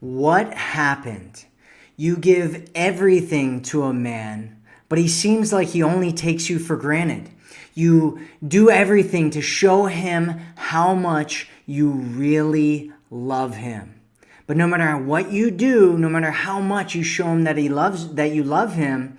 What happened? You give everything to a man, but he seems like he only takes you for granted. You do everything to show him how much you really love him. But no matter what you do, no matter how much you show him that he loves that you love him,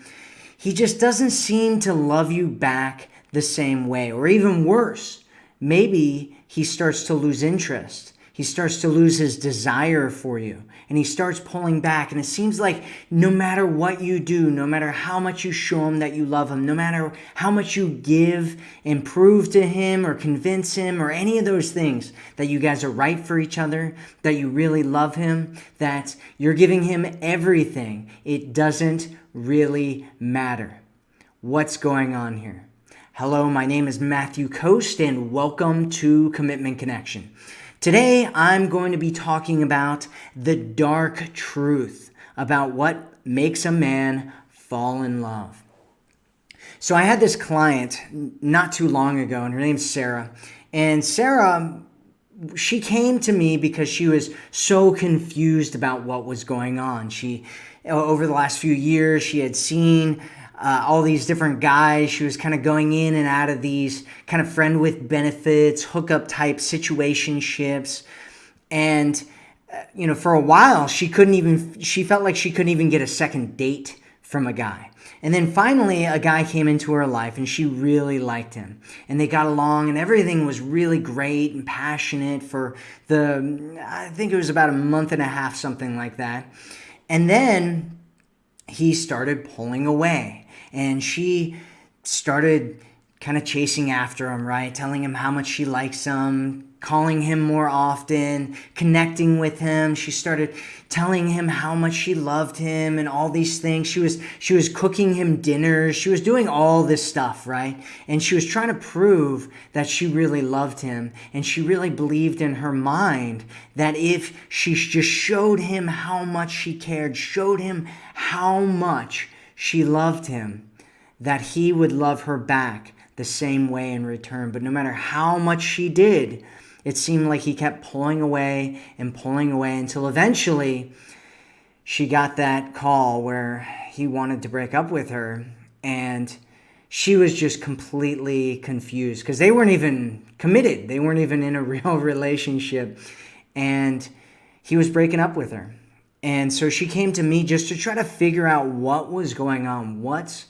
he just doesn't seem to love you back the same way or even worse. Maybe he starts to lose interest he starts to lose his desire for you and he starts pulling back. And it seems like no matter what you do, no matter how much you show him that you love him, no matter how much you give and prove to him or convince him or any of those things that you guys are right for each other, that you really love him, that you're giving him everything, it doesn't really matter. What's going on here? Hello, my name is Matthew Coast and welcome to Commitment Connection. Today, I'm going to be talking about the dark truth about what makes a man fall in love. So, I had this client not too long ago, and her name's Sarah. And Sarah, she came to me because she was so confused about what was going on. She, over the last few years, she had seen uh, all these different guys. She was kind of going in and out of these kind of friend with benefits, hookup type situationships. And, uh, you know, for a while, she couldn't even, she felt like she couldn't even get a second date from a guy. And then finally, a guy came into her life and she really liked him. And they got along and everything was really great and passionate for the, I think it was about a month and a half, something like that. And then he started pulling away and she started kind of chasing after him, right? Telling him how much she likes him, calling him more often, connecting with him. She started telling him how much she loved him and all these things. She was she was cooking him dinners. She was doing all this stuff, right? And she was trying to prove that she really loved him and she really believed in her mind that if she just showed him how much she cared, showed him how much she loved him, that he would love her back the same way in return. But no matter how much she did, it seemed like he kept pulling away and pulling away until eventually she got that call where he wanted to break up with her. And she was just completely confused because they weren't even committed, they weren't even in a real relationship. And he was breaking up with her. And so she came to me just to try to figure out what was going on, what's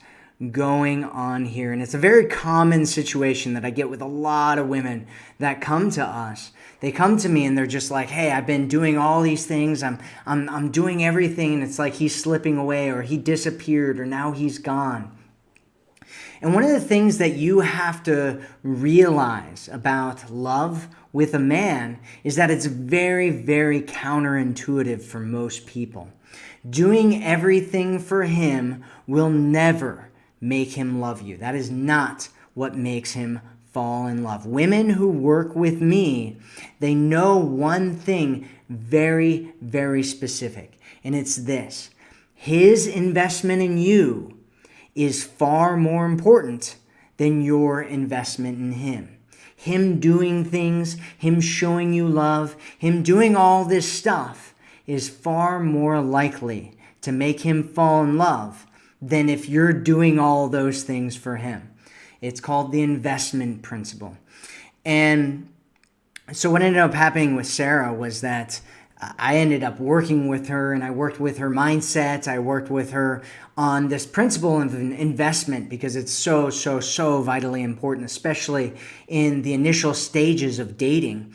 going on here. And it's a very common situation that I get with a lot of women that come to us. They come to me and they're just like, "Hey, I've been doing all these things. I'm I'm I'm doing everything and it's like he's slipping away or he disappeared or now he's gone." And one of the things that you have to realize about love with a man is that it's very, very counterintuitive for most people. Doing everything for him will never make him love you. That is not what makes him fall in love. Women who work with me, they know one thing very, very specific, and it's this his investment in you is far more important than your investment in him. Him doing things, him showing you love, him doing all this stuff is far more likely to make him fall in love than if you're doing all those things for him. It's called the investment principle. And so what ended up happening with Sarah was that I ended up working with her and I worked with her mindset. I worked with her on this principle of investment because it's so, so, so vitally important, especially in the initial stages of dating.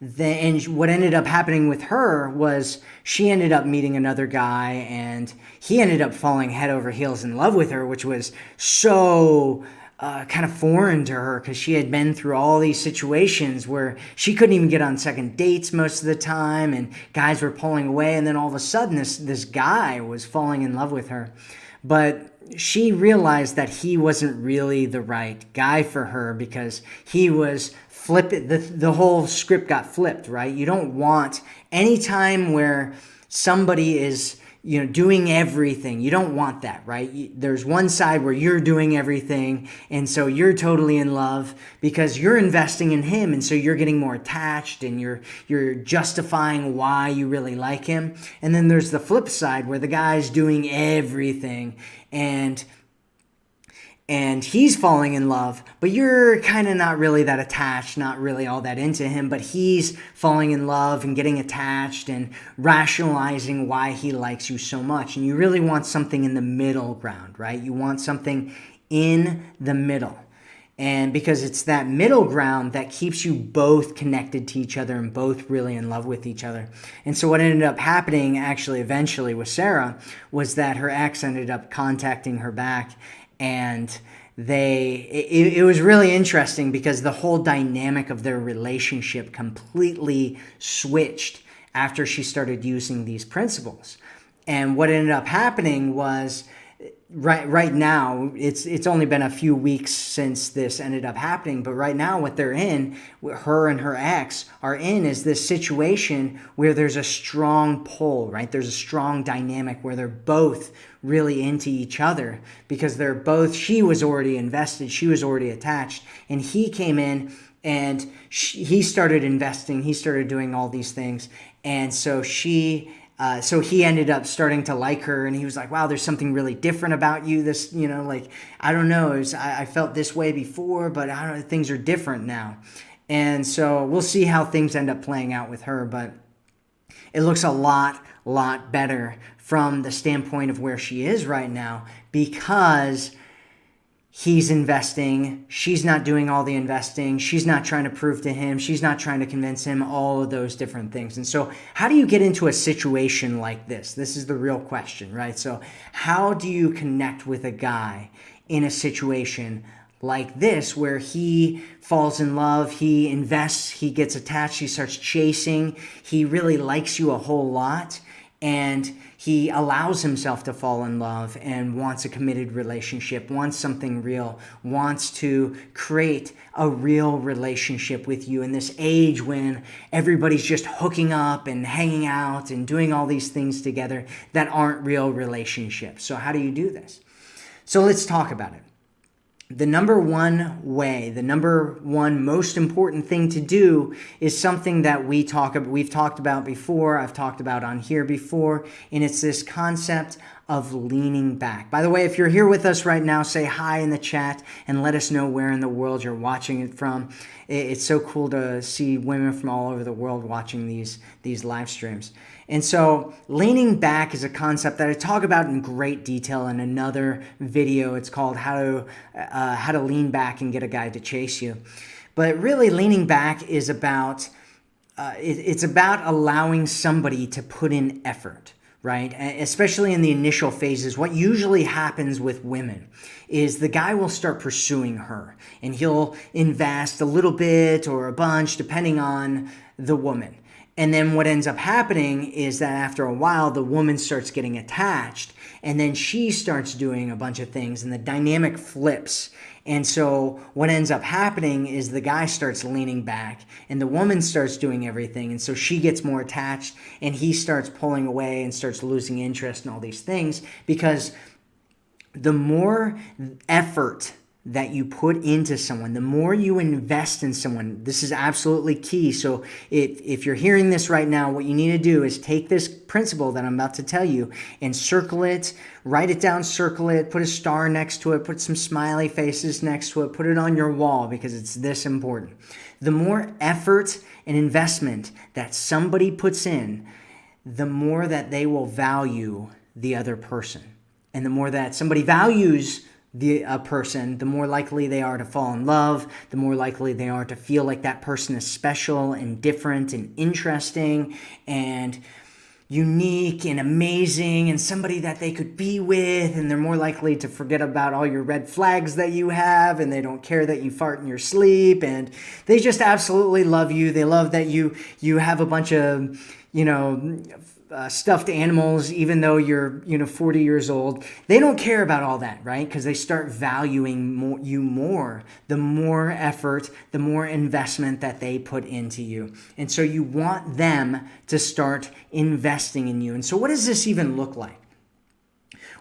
The, and what ended up happening with her was she ended up meeting another guy and he ended up falling head over heels in love with her, which was so uh, kind of foreign to her because she had been through all these situations where she couldn't even get on second dates most of the time and guys were pulling away and then all of a sudden this this guy was falling in love with her. But she realized that he wasn't really the right guy for her because he was flip the, the whole script got flipped right? You don't want any time where somebody is you know doing everything. You don't want that right? There's one side where you're doing everything and so you're totally in love because you're investing in him and so you're getting more attached and you're you're justifying why you really like him. And then there's the flip side where the guy's doing everything and and he's falling in love, but you're kind of not really that attached, not really all that into him, but he's falling in love and getting attached and rationalizing why he likes you so much. And you really want something in the middle ground, right? You want something in the middle. And because it's that middle ground that keeps you both connected to each other and both really in love with each other. And so, what ended up happening actually eventually with Sarah was that her ex ended up contacting her back and they it, it, was really interesting because the whole dynamic of their relationship completely switched after she started using these principles. And what ended up happening was right right now it's it's only been a few weeks since this ended up happening but right now what they're in her and her ex are in is this situation where there's a strong pull right? There's a strong dynamic where they're both really into each other because they're both she was already invested she was already attached and he came in and she, he started investing he started doing all these things and so she uh, so he ended up starting to like her and he was like wow there's something really different about you. This you know like i don't know. Was, I, I, felt this way before but i don't know things are different now. And so we'll see how things end up playing out with her but it looks a lot lot better from the standpoint of where she is right now because he's investing. She's not doing all the investing. She's not trying to prove to him. She's not trying to convince him, all of those different things. And so, how do you get into a situation like this? This is the real question, right? So, how do you connect with a guy in a situation like this where he falls in love, he invests, he gets attached, he starts chasing, he really likes you a whole lot? and he allows himself to fall in love and wants a committed relationship, wants something real, wants to create a real relationship with you in this age when everybody's just hooking up and hanging out and doing all these things together that aren't real relationships. So, how do you do this? So, let's talk about it the number one way, the number one most important thing to do is something that we talk we've talked about before, I've talked about on here before, and it's this concept of leaning back. By the way, if you're here with us right now, say hi in the chat and let us know where in the world you're watching it from. It's so cool to see women from all over the world watching these these live streams. And so, leaning back is a concept that I talk about in great detail in another video. It's called "How to uh, How to Lean Back and Get a Guy to Chase You." But really, leaning back is about uh, it, it's about allowing somebody to put in effort right? Especially in the initial phases, what usually happens with women is the guy will start pursuing her and he'll invest a little bit or a bunch depending on the woman. And then what ends up happening is that after a while, the woman starts getting attached and then she starts doing a bunch of things and the dynamic flips. And so what ends up happening is the guy starts leaning back and the woman starts doing everything. And so she gets more attached and he starts pulling away and starts losing interest in all these things because the more effort that you put into someone, the more you invest in someone, this is absolutely key. So, if, if you're hearing this right now, what you need to do is take this principle that I'm about to tell you and circle it, write it down, circle it, put a star next to it, put some smiley faces next to it, put it on your wall because it's this important. The more effort and investment that somebody puts in, the more that they will value the other person. And the more that somebody values the a person, the more likely they are to fall in love, the more likely they are to feel like that person is special and different and interesting and unique and amazing and somebody that they could be with. And they're more likely to forget about all your red flags that you have and they don't care that you fart in your sleep. And they just absolutely love you. They love that you you have a bunch of you know, uh, stuffed animals, even though you're, you know, 40 years old. They don't care about all that, right? Because they start valuing more, you more, the more effort, the more investment that they put into you. And so you want them to start investing in you. And so, what does this even look like?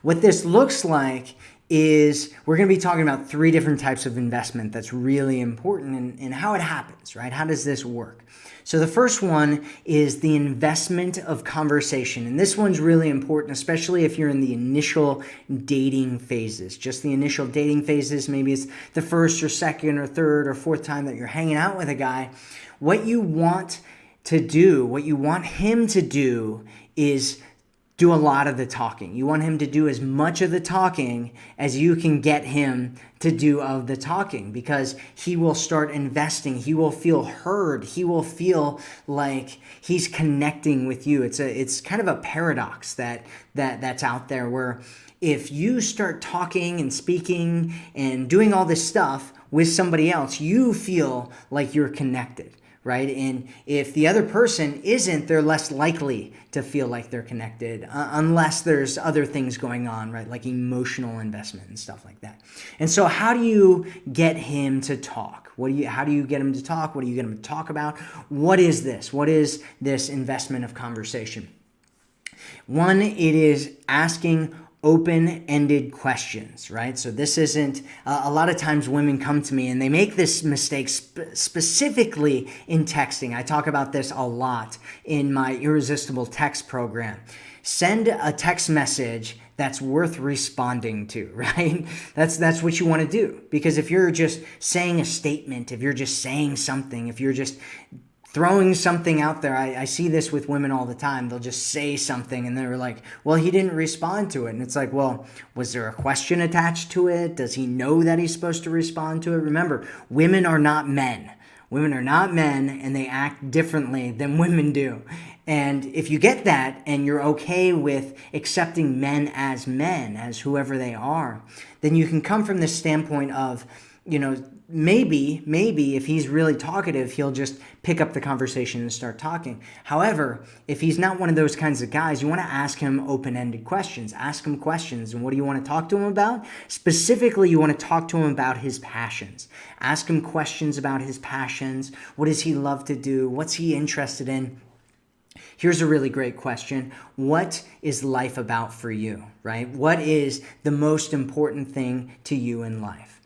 What this looks like is we're going to be talking about three different types of investment that's really important and, and how it happens, right? How does this work? So the first one is the investment of conversation. And this one's really important, especially if you're in the initial dating phases. Just the initial dating phases, maybe it's the first or second or third or fourth time that you're hanging out with a guy. What you want to do, what you want him to do is do a lot of the talking. You want him to do as much of the talking as you can get him to do of the talking because he will start investing. He will feel heard. He will feel like he's connecting with you. It's a it's kind of a paradox that that that's out there where if you start talking and speaking and doing all this stuff with somebody else, you feel like you're connected right? And if the other person isn't, they're less likely to feel like they're connected uh, unless there's other things going on, right? Like emotional investment and stuff like that. And so how do you get him to talk? What do you how do you get him to talk? What do you get him to talk about? What is this? What is this investment of conversation? One, it is asking open-ended questions right? So this isn't uh, a lot of times women come to me and they make this mistake sp- specifically in texting. I talk about this a lot in my irresistible text program. Send a text message that's worth responding to right? That's that's what you want to do. Because if you're just saying a statement if you're just saying something if you're just throwing something out there. I, I, see this with women all the time. They'll just say something and they're like, well, he didn't respond to it. And it's like, well, was there a question attached to it? Does he know that he's supposed to respond to it? Remember, women are not men. Women are not men and they act differently than women do. And if you get that and you're okay with accepting men as men, as whoever they are, then you can come from the standpoint of, you know, maybe, maybe if he's really talkative, he'll just pick up the conversation and start talking. However, if he's not one of those kinds of guys, you want to ask him open ended questions. Ask him questions. And what do you want to talk to him about? Specifically, you want to talk to him about his passions. Ask him questions about his passions. What does he love to do? What's he interested in? Here's a really great question. What is life about for you, right? What is the most important thing to you in life?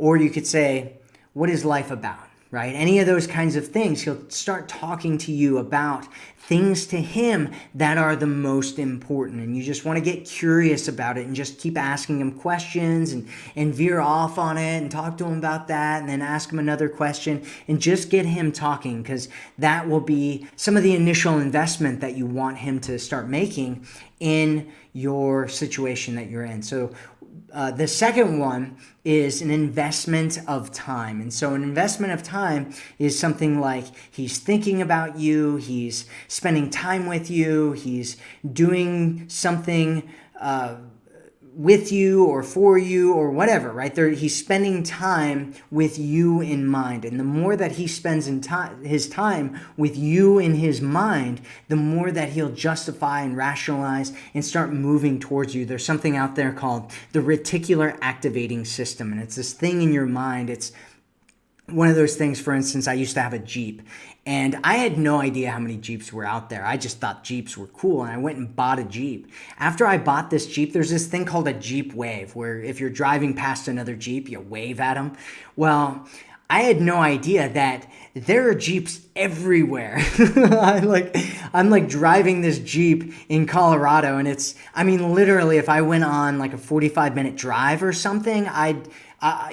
Or you could say, what is life about? Right? Any of those kinds of things. He'll start talking to you about things to him that are the most important. And you just want to get curious about it and just keep asking him questions and, and veer off on it and talk to him about that and then ask him another question and just get him talking because that will be some of the initial investment that you want him to start making in your situation that you're in. So uh, the second one is an investment of time. And so, an investment of time is something like he's thinking about you, he's spending time with you, he's doing something. Uh, with you or for you or whatever, right? There, he's spending time with you in mind. And the more that he spends in time, his time with you in his mind, the more that he'll justify and rationalize and start moving towards you. There's something out there called the reticular activating system. And it's this thing in your mind. It's one of those things, for instance, I used to have a Jeep and I had no idea how many Jeeps were out there. I just thought Jeeps were cool and I went and bought a Jeep. After I bought this Jeep, there's this thing called a Jeep wave where if you're driving past another Jeep, you wave at them. Well, I had no idea that there are Jeeps everywhere. I like I'm like driving this Jeep in Colorado and it's I mean literally if I went on like a 45 minute drive or something, I'd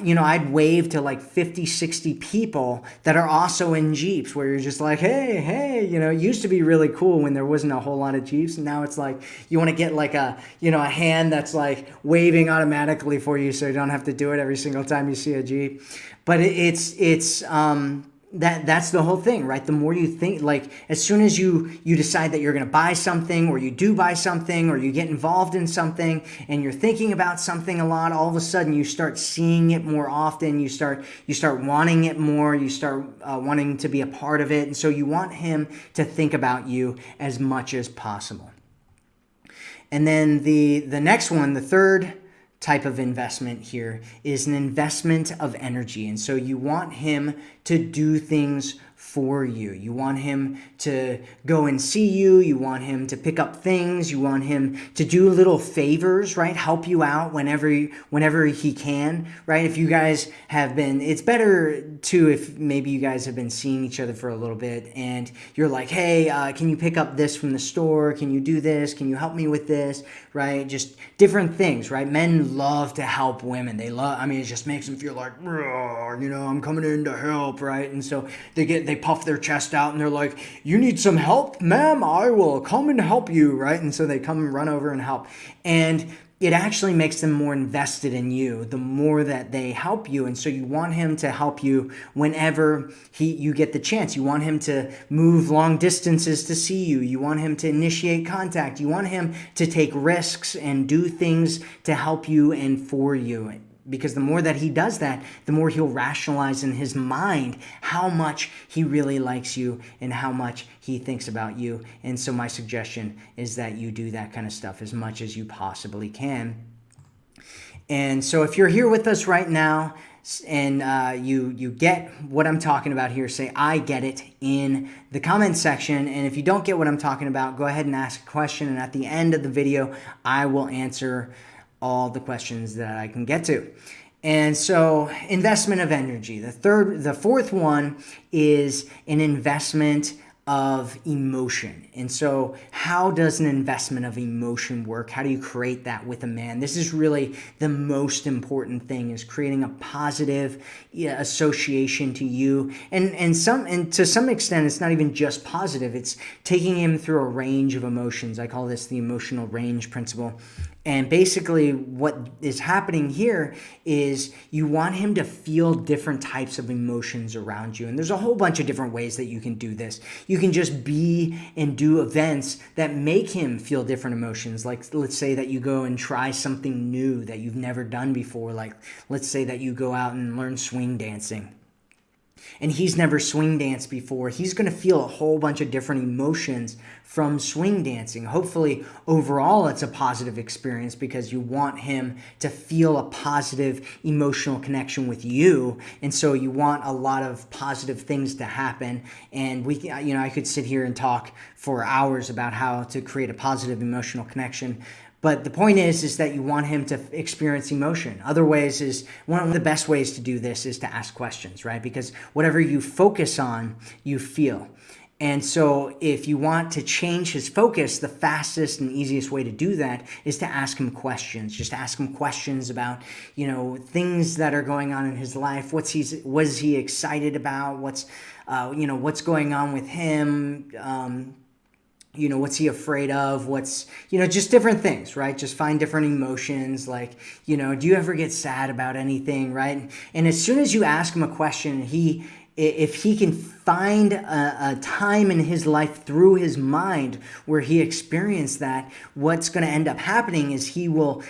you know, I'd wave to like 50, 60 people that are also in Jeeps where you're just like, hey, hey, you know, it used to be really cool when there wasn't a whole lot of Jeeps. And now it's like you want to get like a, you know, a hand that's like waving automatically for you so you don't have to do it every single time you see a Jeep. But it's, it's, um, that that's the whole thing right? The more you think like as soon as you you decide that you're going to buy something or you do buy something or you get involved in something and you're thinking about something a lot all of a sudden you start seeing it more often. You start you start wanting it more. You start uh, wanting to be a part of it. And so you want him to think about you as much as possible. And then the the next one the third type of investment here is an investment of energy. And so you want him to do things for you. You want him to go and see you. You want him to pick up things. You want him to do little favors, right? Help you out whenever whenever he can, right? If you guys have been, it's better too if maybe you guys have been seeing each other for a little bit and you're like, hey, uh, can you pick up this from the store? Can you do this? Can you help me with this? Right? Just different things, right? Men love to help women. They love. I mean, it just makes them feel like, you know, I'm coming in to help, right? And so they get they puff their chest out and they're like, You need some help, ma'am? I will come and help you, right? And so they come and run over and help. And it actually makes them more invested in you the more that they help you and so you want him to help you whenever he you get the chance you want him to move long distances to see you you want him to initiate contact you want him to take risks and do things to help you and for you because the more that he does that, the more he'll rationalize in his mind how much he really likes you and how much he thinks about you. And so, my suggestion is that you do that kind of stuff as much as you possibly can. And so, if you're here with us right now, and uh, you you get what I'm talking about here, say I get it in the comment section. And if you don't get what I'm talking about, go ahead and ask a question. And at the end of the video, I will answer all the questions that I can get to. And so investment of energy. The third, the fourth one is an investment of emotion. And so, how does an investment of emotion work? How do you create that with a man? This is really the most important thing is creating a positive association to you. And and some and to some extent it's not even just positive. It's taking him through a range of emotions. I call this the emotional range principle. And basically, what is happening here is you want him to feel different types of emotions around you. And there's a whole bunch of different ways that you can do this. You can just be and do events that make him feel different emotions. Like, let's say that you go and try something new that you've never done before. Like, let's say that you go out and learn swing dancing and he's never swing danced before, he's going to feel a whole bunch of different emotions from swing dancing. Hopefully, overall, it's a positive experience because you want him to feel a positive emotional connection with you. And so you want a lot of positive things to happen. And we, you know, I could sit here and talk for hours about how to create a positive emotional connection but the point is, is that you want him to experience emotion. Other ways is one of the best ways to do this is to ask questions, right? Because whatever you focus on, you feel. And so, if you want to change his focus, the fastest and easiest way to do that is to ask him questions. Just ask him questions about, you know, things that are going on in his life. What's he's was he excited about? What's, uh, you know, what's going on with him? Um, you know what's he afraid of what's you know just different things right just find different emotions like you know do you ever get sad about anything right and as soon as you ask him a question he if he can find a, a, time in his life through his mind where he experienced that, what's going to end up happening is he will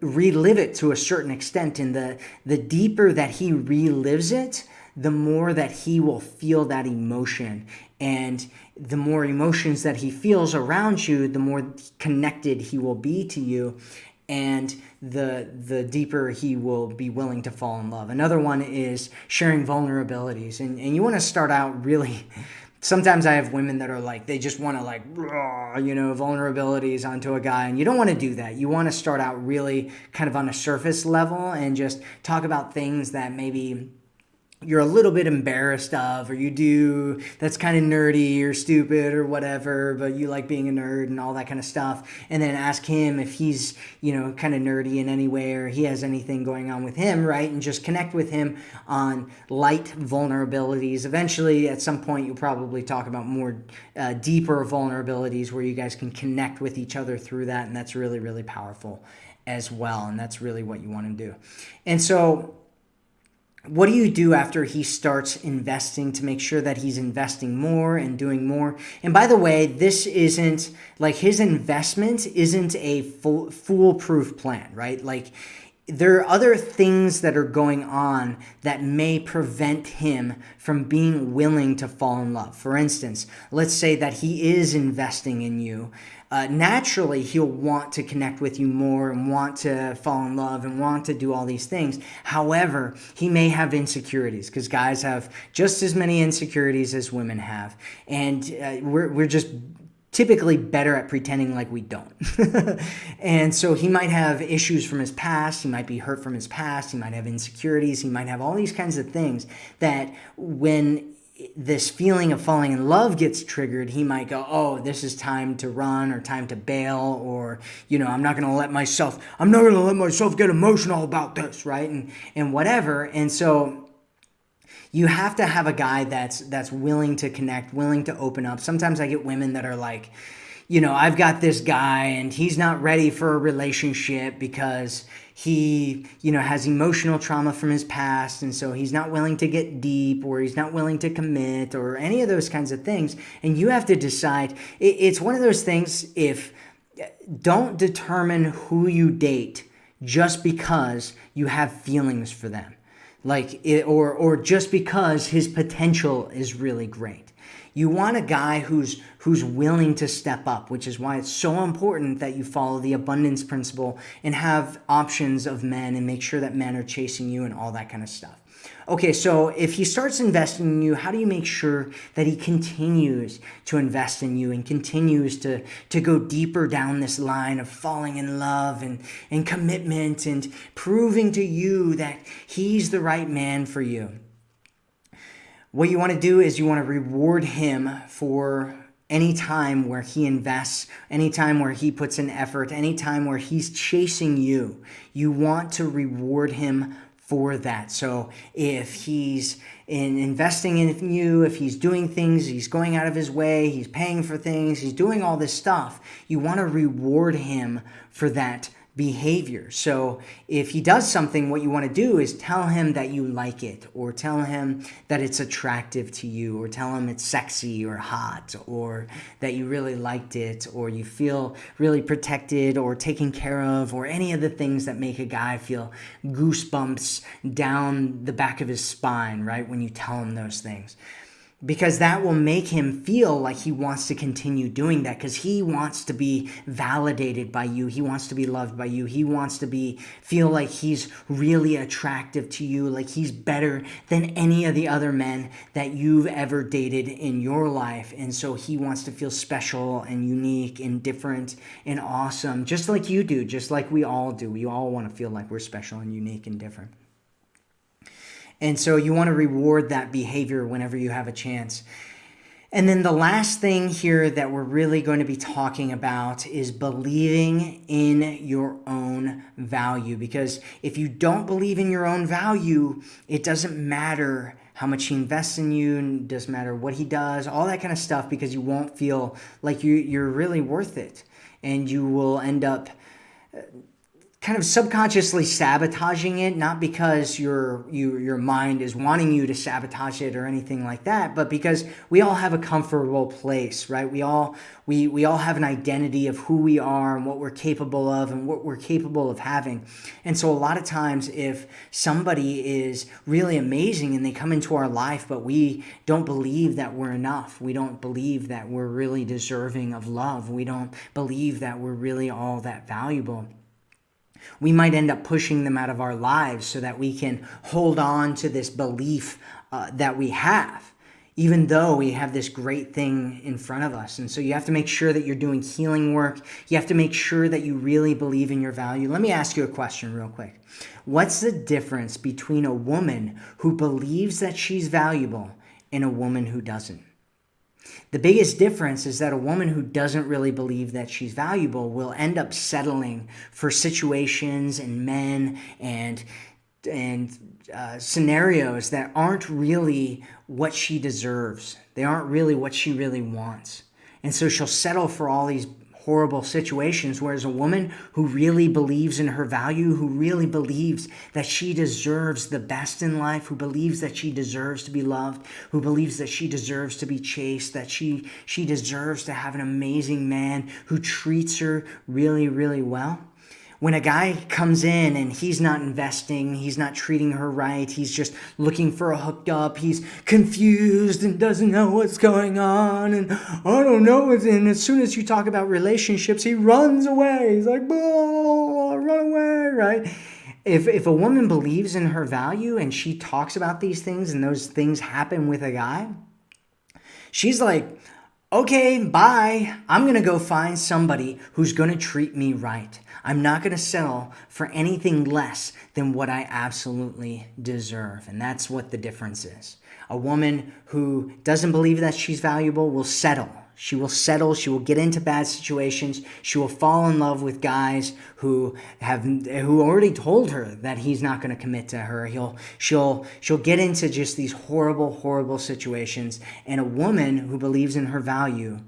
relive it to a certain extent. And the, the deeper that he relives it, the more that he will feel that emotion. And the more emotions that he feels around you, the more connected he will be to you and the the deeper he will be willing to fall in love. Another one is sharing vulnerabilities. And and you want to start out really sometimes I have women that are like they just want to like you know vulnerabilities onto a guy and you don't want to do that. You want to start out really kind of on a surface level and just talk about things that maybe you're a little bit embarrassed of or you do that's kind of nerdy or stupid or whatever but you like being a nerd and all that kind of stuff and then ask him if he's you know kind of nerdy in any way or he has anything going on with him right? And just connect with him on light vulnerabilities. Eventually at some point you'll probably talk about more uh, deeper vulnerabilities where you guys can connect with each other through that and that's really really powerful as well and that's really what you want to do. And so what do you do after he starts investing to make sure that he's investing more and doing more? And by the way, this isn't like his investment isn't a fool, foolproof plan, right? Like there are other things that are going on that may prevent him from being willing to fall in love. For instance, let's say that he is investing in you. Uh, naturally, he'll want to connect with you more and want to fall in love and want to do all these things. However, he may have insecurities because guys have just as many insecurities as women have. And uh, we're, we're just typically better at pretending like we don't. and so he might have issues from his past, he might be hurt from his past, he might have insecurities, he might have all these kinds of things that when this feeling of falling in love gets triggered, he might go, Oh, this is time to run or time to bail, or, you know, I'm not going to let myself, I'm not going to let myself get emotional about this, right? And, and whatever. And so you have to have a guy that's that's willing to connect, willing to open up. Sometimes I get women that are like, you know, I've got this guy and he's not ready for a relationship because he, you know, has emotional trauma from his past and so he's not willing to get deep or he's not willing to commit or any of those kinds of things. And you have to decide. It's one of those things if don't determine who you date just because you have feelings for them like it, or or just because his potential is really great. You want a guy who's who's willing to step up which is why it's so important that you follow the abundance principle and have options of men and make sure that men are chasing you and all that kind of stuff Okay, so if he starts investing in you, how do you make sure that he continues to invest in you and continues to, to go deeper down this line of falling in love and, and commitment and proving to you that he's the right man for you? What you want to do is you want to reward him for any time where he invests, any time where he puts in effort, any time where he's chasing you. You want to reward him for that. So if he's in investing in you, if he's doing things, he's going out of his way, he's paying for things, he's doing all this stuff, you want to reward him for that behavior. So if he does something, what you want to do is tell him that you like it, or tell him that it's attractive to you, or tell him it's sexy or hot, or that you really liked it, or you feel really protected or taken care of, or any of the things that make a guy feel goosebumps down the back of his spine, right? When you tell him those things because that will make him feel like he wants to continue doing that because he wants to be validated by you. He wants to be loved by you. He wants to be feel like he's really attractive to you like he's better than any of the other men that you've ever dated in your life. And so he wants to feel special and unique and different and awesome just like you do just like we all do. We all want to feel like we're special and unique and different and so you want to reward that behavior whenever you have a chance. And then the last thing here that we're really going to be talking about is believing in your own value. Because if you don't believe in your own value, it doesn't matter how much he invests in you, doesn't matter what he does, all that kind of stuff, because you won't feel like you, you're really worth it. And you will end up kind of subconsciously sabotaging it not because your you, your mind is wanting you to sabotage it or anything like that but because we all have a comfortable place right? We all we we all have an identity of who we are and what we're capable of and what we're capable of having. And so a lot of times if somebody is really amazing and they come into our life but we don't believe that we're enough we don't believe that we're really deserving of love we don't believe that we're really all that valuable we might end up pushing them out of our lives so that we can hold on to this belief uh, that we have even though we have this great thing in front of us. And so you have to make sure that you're doing healing work. You have to make sure that you really believe in your value. Let me ask you a question real quick. What's the difference between a woman who believes that she's valuable and a woman who doesn't? The biggest difference is that a woman who doesn't really believe that she's valuable will end up settling for situations and men and and uh, scenarios that aren't really what she deserves. They aren't really what she really wants. And so she'll settle for all these horrible situations. Whereas a woman who really believes in her value, who really believes that she deserves the best in life, who believes that she deserves to be loved, who believes that she deserves to be chased, that she, she deserves to have an amazing man who treats her really, really well when a guy comes in and he's not investing, he's not treating her right, he's just looking for a hooked up, he's confused and doesn't know what's going on, and I don't know. And as soon as you talk about relationships, he runs away. He's like, oh, run away, right? If, if a woman believes in her value and she talks about these things and those things happen with a guy, she's like, okay, bye. I'm going to go find somebody who's going to treat me right. I'm not going to settle for anything less than what I absolutely deserve. And that's what the difference is. A woman who doesn't believe that she's valuable will settle. She will settle. She will get into bad situations. She will fall in love with guys who have who already told her that he's not going to commit to her. He'll she'll she'll get into just these horrible horrible situations. And a woman who believes in her value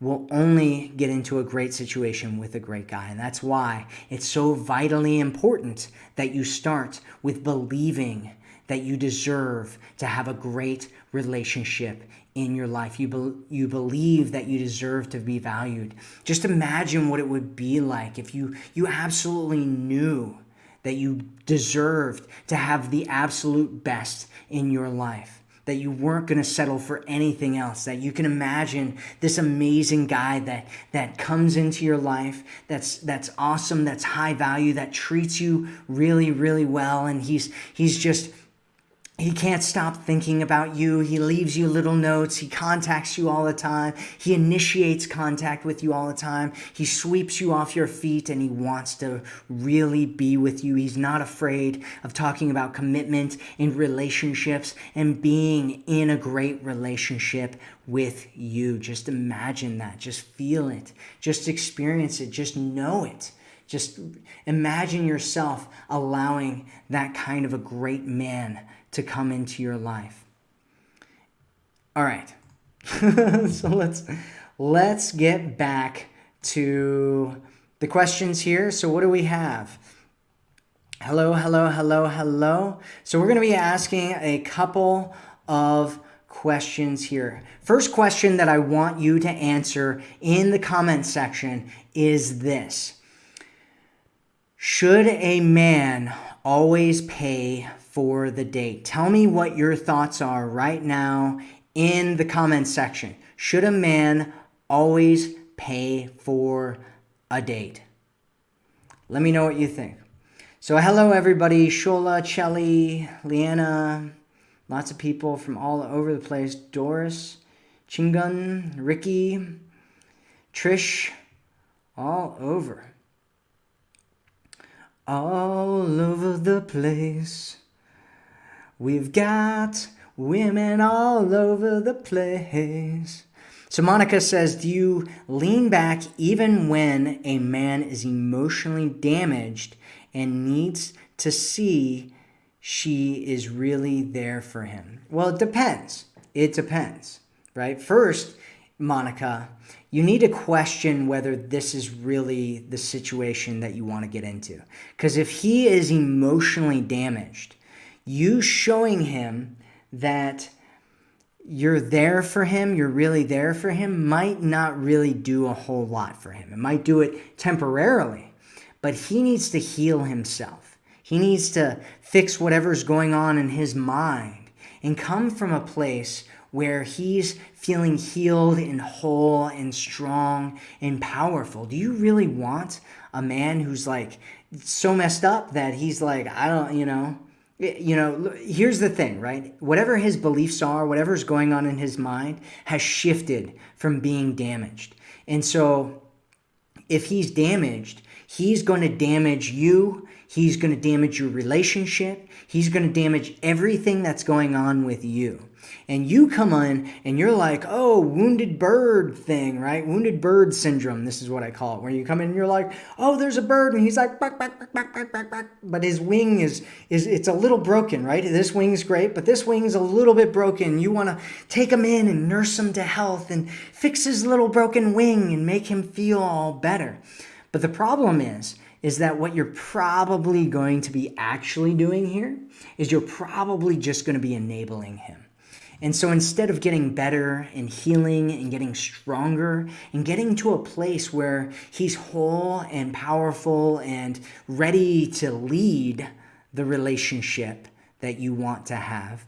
will only get into a great situation with a great guy. And that's why it's so vitally important that you start with believing that you deserve to have a great relationship in your life. You, be, you believe that you deserve to be valued. Just imagine what it would be like if you, you absolutely knew that you deserved to have the absolute best in your life that you weren't going to settle for anything else that you can imagine this amazing guy that that comes into your life that's that's awesome that's high value that treats you really really well and he's he's just he can't stop thinking about you. He leaves you little notes. He contacts you all the time. He initiates contact with you all the time. He sweeps you off your feet and he wants to really be with you. He's not afraid of talking about commitment in relationships and being in a great relationship with you. Just imagine that. Just feel it. Just experience it. Just know it. Just imagine yourself allowing that kind of a great man to come into your life. All right. so let's let's get back to the questions here. So what do we have? Hello, hello, hello, hello. So we're going to be asking a couple of questions here. First question that I want you to answer in the comment section is this. Should a man always pay for the date. Tell me what your thoughts are right now in the comments section. Should a man always pay for a date? Let me know what you think. So hello everybody, Shola, Chelly, Leanna, lots of people from all over the place. Doris, Chingun, Ricky, Trish, all over. All over the place. We've got women all over the place. So Monica says, Do you lean back even when a man is emotionally damaged and needs to see she is really there for him? Well, it depends. It depends, right? First, Monica, you need to question whether this is really the situation that you want to get into. Because if he is emotionally damaged, you showing him that you're there for him, you're really there for him, might not really do a whole lot for him. It might do it temporarily, but he needs to heal himself. He needs to fix whatever's going on in his mind and come from a place where he's feeling healed and whole and strong and powerful. Do you really want a man who's like so messed up that he's like, I don't, you know, you know, here's the thing, right? Whatever his beliefs are, whatever's going on in his mind has shifted from being damaged. And so if he's damaged, he's going to damage you. He's going to damage your relationship. He's going to damage everything that's going on with you and you come in and you're like, oh, wounded bird thing, right? Wounded bird syndrome. This is what I call it, where you come in and you're like, oh, there's a bird, and he's like, but his wing is is it's a little broken, right? This wing's great, but this wing's a little bit broken. You want to take him in and nurse him to health and fix his little broken wing and make him feel all better. But the problem is, is that what you're probably going to be actually doing here is you're probably just going to be enabling him. And so instead of getting better and healing and getting stronger and getting to a place where he's whole and powerful and ready to lead the relationship that you want to have,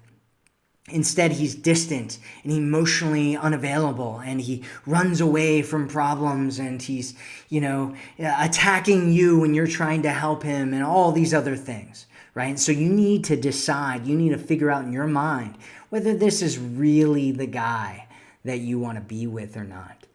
Instead, he's distant and emotionally unavailable and he runs away from problems and he's, you know, attacking you when you're trying to help him and all these other things, right? So you need to decide, you need to figure out in your mind whether this is really the guy that you want to be with or not.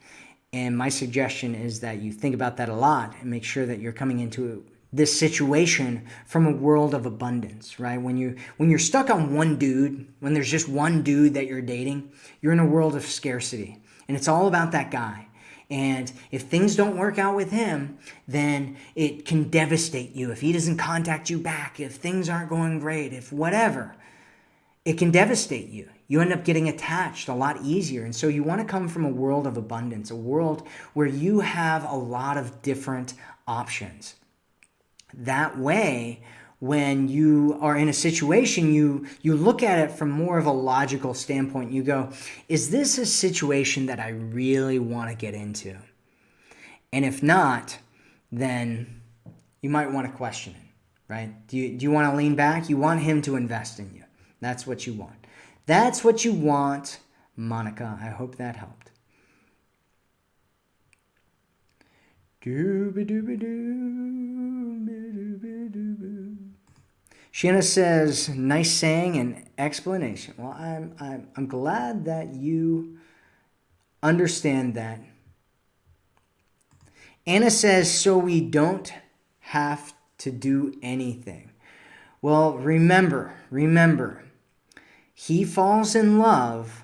And my suggestion is that you think about that a lot and make sure that you're coming into this situation from a world of abundance, right? When you when you're stuck on one dude, when there's just one dude that you're dating, you're in a world of scarcity. And it's all about that guy. And if things don't work out with him, then it can devastate you. If he doesn't contact you back, if things aren't going great, if whatever, it can devastate you. You end up getting attached a lot easier. And so you want to come from a world of abundance, a world where you have a lot of different options. That way, when you are in a situation, you, you look at it from more of a logical standpoint. You go, is this a situation that I really want to get into? And if not, then you might want to question it, right? Do you, do you want to lean back? You want him to invest in you. That's what you want. That's what you want, Monica. I hope that helped. Shanna says, nice saying and explanation. Well, I'm, I'm, I'm glad that you understand that. Anna says, so we don't have to do anything. Well, remember, remember, he falls in love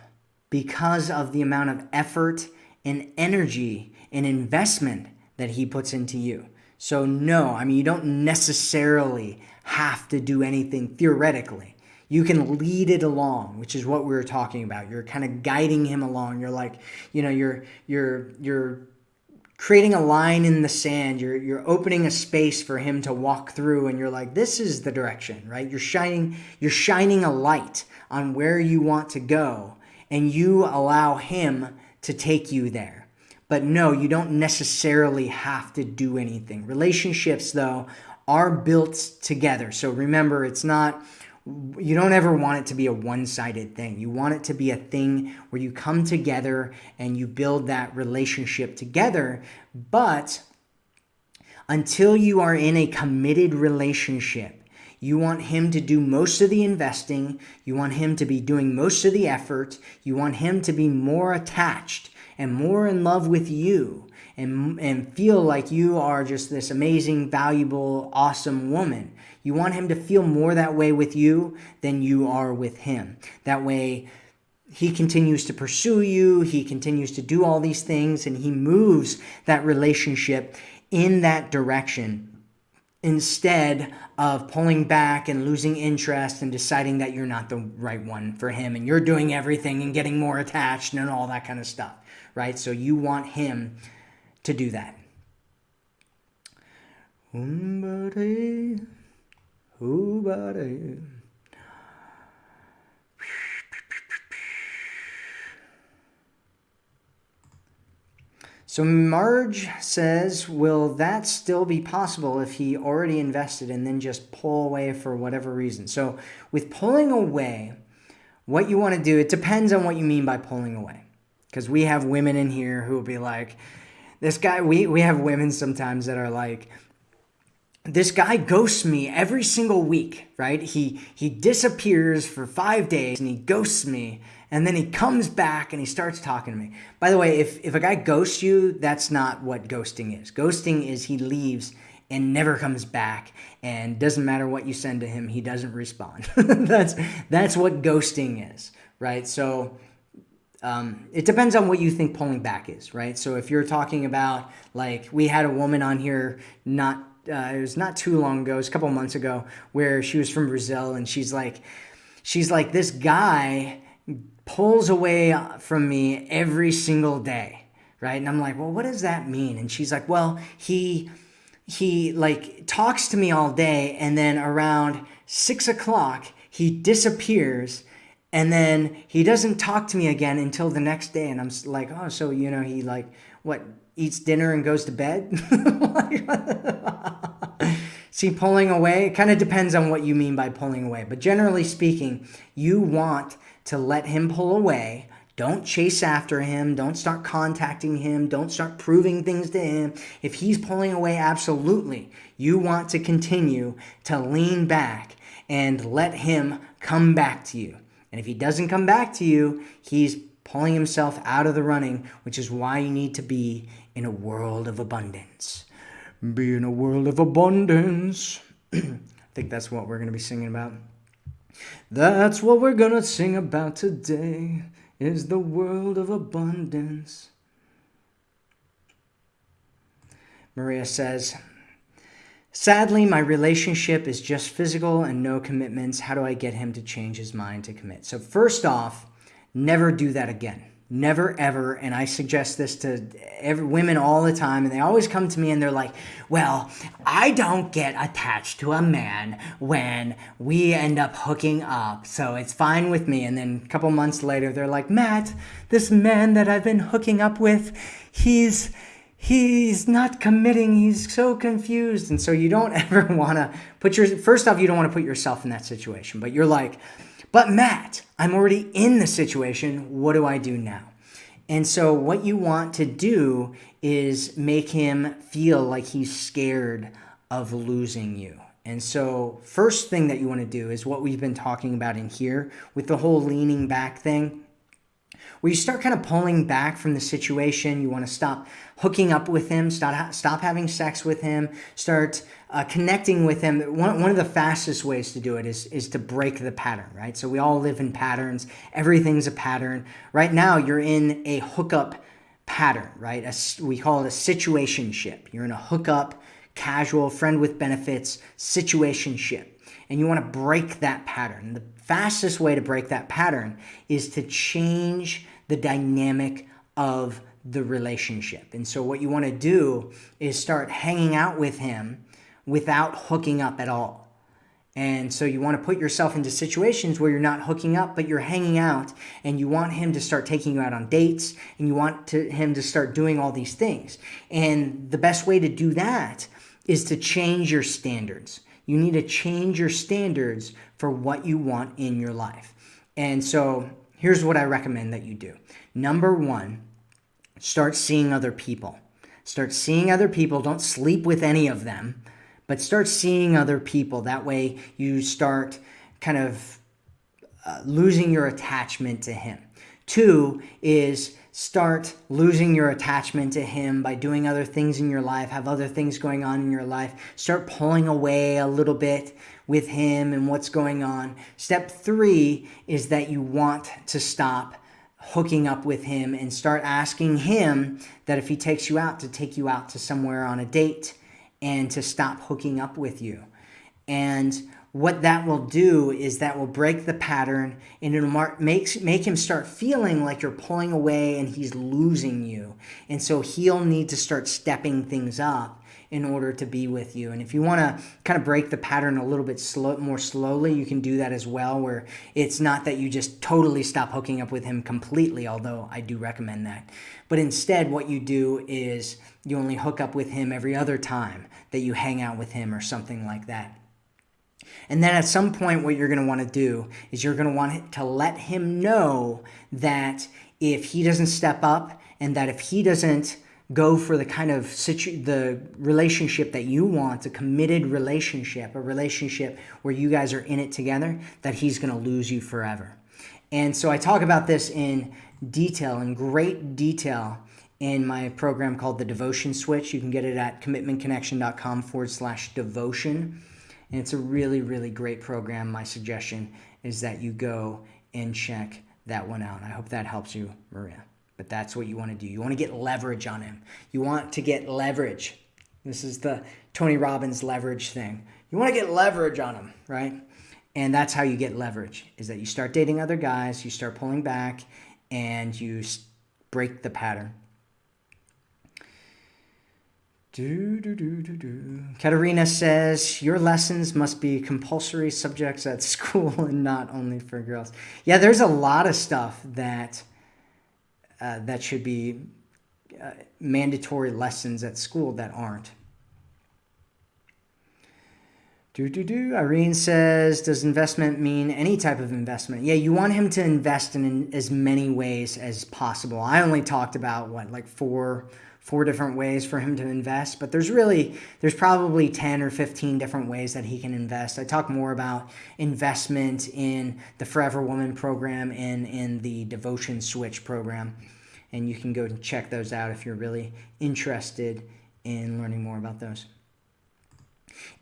because of the amount of effort and energy and investment that he puts into you. So, no, I mean, you don't necessarily have to do anything theoretically. You can lead it along, which is what we were talking about. You're kind of guiding him along. You're like, you know, you're you're you're creating a line in the sand. You're you're opening a space for him to walk through and you're like, this is the direction, right? You're shining you're shining a light on where you want to go and you allow Him to take you there. But no, you don't necessarily have to do anything. Relationships, though, are built together. So remember, it's not, you don't ever want it to be a one sided thing. You want it to be a thing where you come together and you build that relationship together. But until you are in a committed relationship, you want him to do most of the investing. You want him to be doing most of the effort. You want him to be more attached and more in love with you and, and feel like you are just this amazing, valuable, awesome woman. You want him to feel more that way with you than you are with him. That way, he continues to pursue you, he continues to do all these things, and he moves that relationship in that direction instead of pulling back and losing interest and deciding that you're not the right one for him and you're doing everything and getting more attached and all that kind of stuff, right? So you want him to do that. So Marge says, will that still be possible if he already invested and then just pull away for whatever reason? So with pulling away, what you want to do, it depends on what you mean by pulling away. Because we have women in here who will be like, this guy, we, we have women sometimes that are like, this guy ghosts me every single week, right? He he disappears for 5 days and he ghosts me and then he comes back and he starts talking to me. By the way, if if a guy ghosts you, that's not what ghosting is. Ghosting is he leaves and never comes back and doesn't matter what you send to him, he doesn't respond. that's that's what ghosting is, right? So um, it depends on what you think pulling back is, right? So if you're talking about like we had a woman on here not uh, it was not too long ago, it was a couple months ago, where she was from Brazil and she's like, she's like, this guy pulls away from me every single day, right? And I'm like, well, what does that mean? And she's like, well, he he like talks to me all day, and then around six o'clock he disappears. And then he doesn't talk to me again until the next day. And I'm like, oh, so, you know, he like, what, eats dinner and goes to bed? See, pulling away, it kind of depends on what you mean by pulling away. But generally speaking, you want to let him pull away. Don't chase after him. Don't start contacting him. Don't start proving things to him. If he's pulling away, absolutely. You want to continue to lean back and let him come back to you. And if he doesn't come back to you, he's pulling himself out of the running, which is why you need to be in a world of abundance. Be in a world of abundance. I think that's what we're going to be singing about. That's what we're going to sing about today is the world of abundance. Maria says, Sadly, my relationship is just physical and no commitments. How do I get him to change his mind to commit? So, first off, never do that again. Never ever, and I suggest this to every, women all the time, and they always come to me and they're like, Well, I don't get attached to a man when we end up hooking up, so it's fine with me. And then a couple months later, they're like, Matt, this man that I've been hooking up with, he's he's not committing he's so confused and so you don't ever want to put your first off you don't want to put yourself in that situation but you're like but Matt, I'm already in the situation. What do I do now? And so, what you want to do is make him feel like he's scared of losing you. And so, first thing that you want to do is what we've been talking about in here with the whole leaning back thing where you start kind of pulling back from the situation. You want to stop hooking up with him, stop, stop having sex with him, start uh, connecting with him. One, one of the fastest ways to do it is, is to break the pattern, right? So we all live in patterns. Everything's a pattern. Right now, you're in a hookup pattern, right? A, we call it a situationship. You're in a hookup, casual, friend with benefits situationship. And you want to break that pattern. The fastest way to break that pattern is to change the dynamic of the relationship. And so, what you want to do is start hanging out with him without hooking up at all. And so, you want to put yourself into situations where you're not hooking up, but you're hanging out, and you want him to start taking you out on dates, and you want to, him to start doing all these things. And the best way to do that is to change your standards. You need to change your standards for what you want in your life. And so here's what I recommend that you do. Number one, start seeing other people. Start seeing other people. Don't sleep with any of them, but start seeing other people. That way you start kind of uh, losing your attachment to him. Two is start losing your attachment to him by doing other things in your life, have other things going on in your life, start pulling away a little bit with him and what's going on. Step three is that you want to stop hooking up with him and start asking him that if he takes you out, to take you out to somewhere on a date and to stop hooking up with you. And what that will do is that will break the pattern and it'll mark, makes, make him start feeling like you're pulling away and he's losing you. And so he'll need to start stepping things up in order to be with you. And if you want to kind of break the pattern a little bit slow, more slowly, you can do that as well, where it's not that you just totally stop hooking up with him completely, although I do recommend that. But instead, what you do is you only hook up with him every other time that you hang out with him or something like that. And then at some point, what you're going to want to do is you're going to want to let him know that if he doesn't step up and that if he doesn't go for the kind of situ- the relationship that you want, a committed relationship, a relationship where you guys are in it together, that he's going to lose you forever. And so I talk about this in detail, in great detail, in my program called the Devotion Switch. You can get it at commitmentconnection.com forward slash devotion. And it's a really, really great program. My suggestion is that you go and check that one out. I hope that helps you, Maria. But that's what you want to do. You want to get leverage on him. You want to get leverage. This is the Tony Robbins leverage thing. You want to get leverage on him, right? And that's how you get leverage is that you start dating other guys, you start pulling back, and you break the pattern. Do, do, do, do, do. Katerina says, Your lessons must be compulsory subjects at school and not only for girls. Yeah, there's a lot of stuff that uh, that should be uh, mandatory lessons at school that aren't. Do, do, do. Irene says, Does investment mean any type of investment? Yeah, you want him to invest in, in as many ways as possible. I only talked about what, like four four different ways for him to invest, but there's really there's probably 10 or 15 different ways that he can invest. I talk more about investment in the Forever Woman program and in the Devotion Switch program. And you can go and check those out if you're really interested in learning more about those.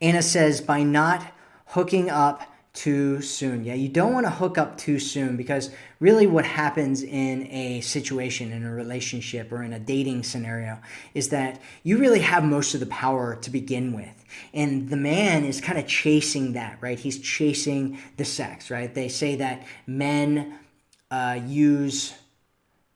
Anna says, by not hooking up too soon. Yeah, you don't want to hook up too soon because really what happens in a situation, in a relationship, or in a dating scenario is that you really have most of the power to begin with. And the man is kind of chasing that, right? He's chasing the sex, right? They say that men uh, use,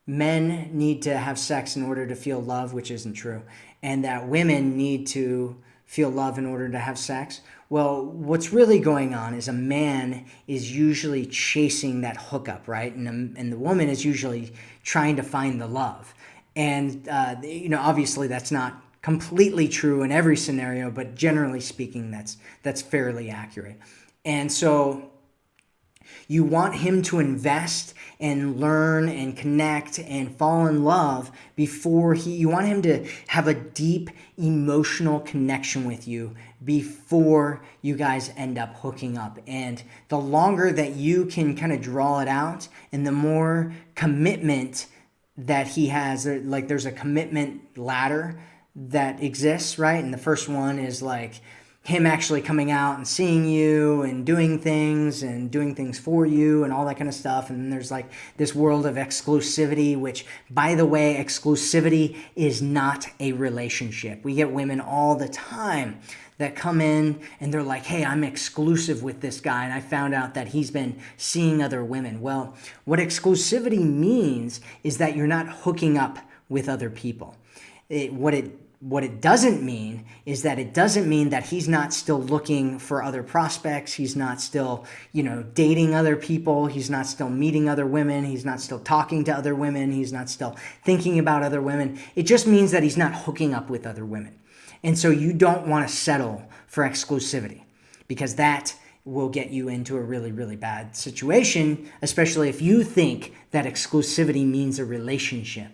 men need to have sex in order to feel love, which isn't true. And that women need to feel love in order to have sex. Well, what's really going on is a man is usually chasing that hookup, right? And, and the woman is usually trying to find the love. And, uh, you know, obviously that's not completely true in every scenario, but generally speaking, that's, that's fairly accurate. And so you want him to invest and learn and connect and fall in love before he, you want him to have a deep emotional connection with you before you guys end up hooking up. And the longer that you can kind of draw it out and the more commitment that he has, like there's a commitment ladder that exists, right? And the first one is like, him actually coming out and seeing you and doing things and doing things for you and all that kind of stuff. And then there's like this world of exclusivity, which, by the way, exclusivity is not a relationship. We get women all the time that come in and they're like, hey, I'm exclusive with this guy. And I found out that he's been seeing other women. Well, what exclusivity means is that you're not hooking up with other people. It, what it what it doesn't mean is that it doesn't mean that he's not still looking for other prospects. He's not still, you know, dating other people. He's not still meeting other women. He's not still talking to other women. He's not still thinking about other women. It just means that he's not hooking up with other women. And so you don't want to settle for exclusivity because that will get you into a really, really bad situation, especially if you think that exclusivity means a relationship.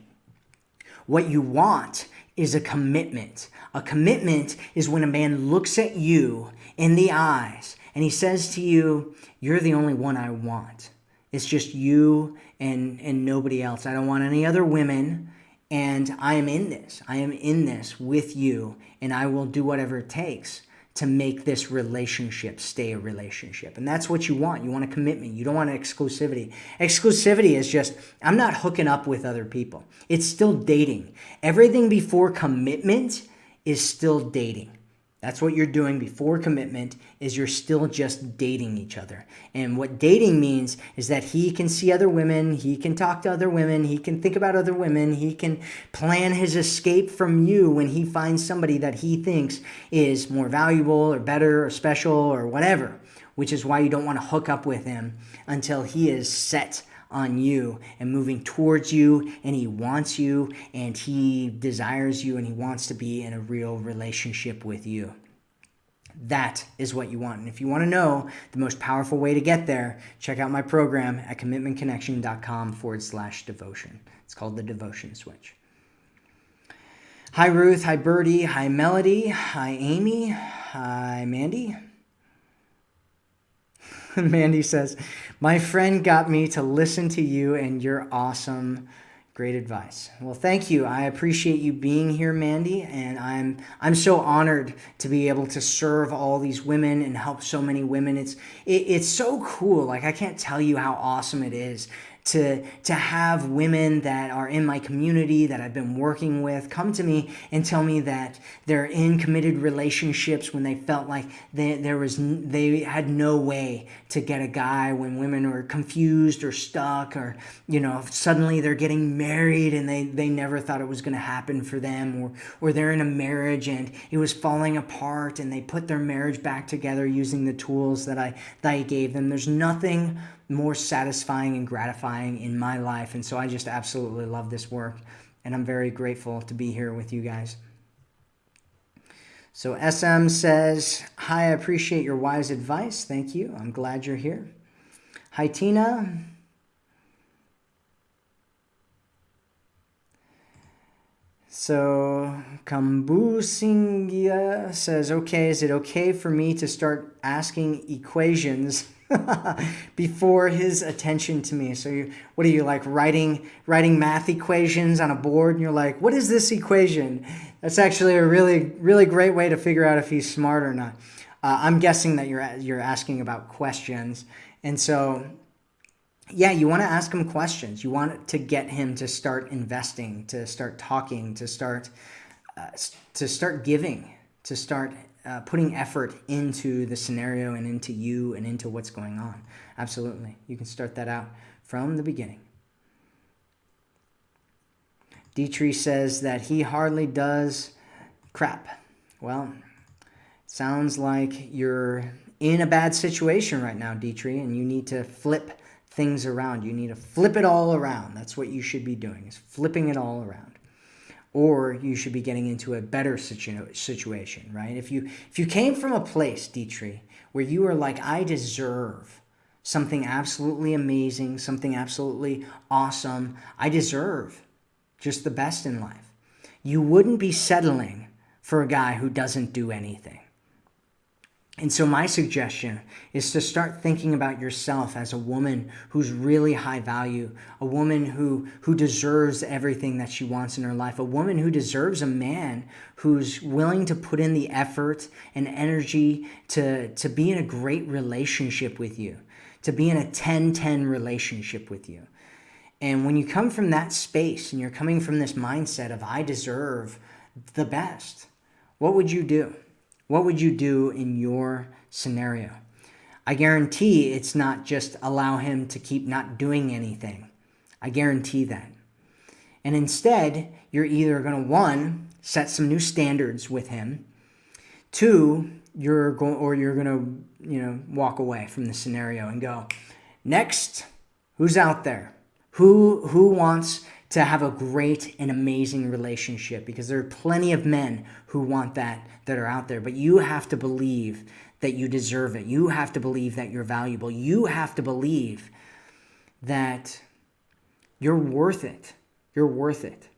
What you want is a commitment. A commitment is when a man looks at you in the eyes and he says to you, You're the only one I want. It's just you and, and nobody else. I don't want any other women. And I am in this. I am in this with you. And I will do whatever it takes to make this relationship stay a relationship. And that's what you want. You want a commitment. You don't want exclusivity. Exclusivity is just, I'm not hooking up with other people. It's still dating. Everything before commitment is still dating. That's what you're doing before commitment is you're still just dating each other. And what dating means is that he can see other women, he can talk to other women, he can think about other women, he can plan his escape from you when he finds somebody that he thinks is more valuable or better or special or whatever, which is why you don't want to hook up with him until he is set on you and moving towards you and he wants you and he desires you and he wants to be in a real relationship with you. That is what you want. And if you want to know the most powerful way to get there, check out my program at commitmentconnection.com forward slash devotion. It's called the Devotion Switch. Hi, Ruth. Hi, Birdie. Hi, Melody. Hi, Amy. Hi, Mandy. Mandy says, My friend got me to listen to you, and you're awesome. Great advice. Well, thank you. I appreciate you being here, Mandy, and I'm I'm so honored to be able to serve all these women and help so many women. It's it, it's so cool. Like I can't tell you how awesome it is to to have women that are in my community that I've been working with come to me and tell me that they're in committed relationships when they felt like they, there was they had no way to get a guy when women are confused or stuck or you know suddenly they're getting married and they they never thought it was going to happen for them or or they're in a marriage and it was falling apart and they put their marriage back together using the tools that I that I gave them. There's nothing more satisfying and gratifying in my life. And so I just absolutely love this work. And I'm very grateful to be here with you guys. So SM says, Hi, I appreciate your wise advice. Thank you. I'm glad you're here. Hi, Tina. So Kambusingia says, okay, is it okay for me to start asking equations before his attention to me. So you, what are you like writing writing math equations on a board and you're like, "What is this equation?" That's actually a really really great way to figure out if he's smart or not. Uh, I'm guessing that you're you're asking about questions. And so yeah, you want to ask him questions. You want to get him to start investing, to start talking, to start uh, to start giving, to start uh, putting effort into the scenario and into you and into what's going on. Absolutely. You can start that out from the beginning. Dietrich says that he hardly does crap. Well, sounds like you're in a bad situation right now, Dietrich, and you need to flip things around. You need to flip it all around. That's what you should be doing, is flipping it all around or you should be getting into a better situ- situation, right? If you if you came from a place, Dietrich, where you are like, I deserve something absolutely amazing, something absolutely awesome, I deserve just the best in life. You wouldn't be settling for a guy who doesn't do anything. And so, my suggestion is to start thinking about yourself as a woman who's really high value, a woman who, who deserves everything that she wants in her life, a woman who deserves a man who's willing to put in the effort and energy to, to be in a great relationship with you, to be in a 10 10 relationship with you. And when you come from that space and you're coming from this mindset of, I deserve the best, what would you do? What would you do in your scenario? I guarantee it's not just allow him to keep not doing anything. I guarantee that. And instead, you're either going to one, set some new standards with him, two, you're going or you're going to, you know, walk away from the scenario and go, "Next, who's out there? Who who wants to have a great and amazing relationship because there are plenty of men who want that that are out there. But you have to believe that you deserve it. You have to believe that you're valuable. You have to believe that you're worth it. You're worth it.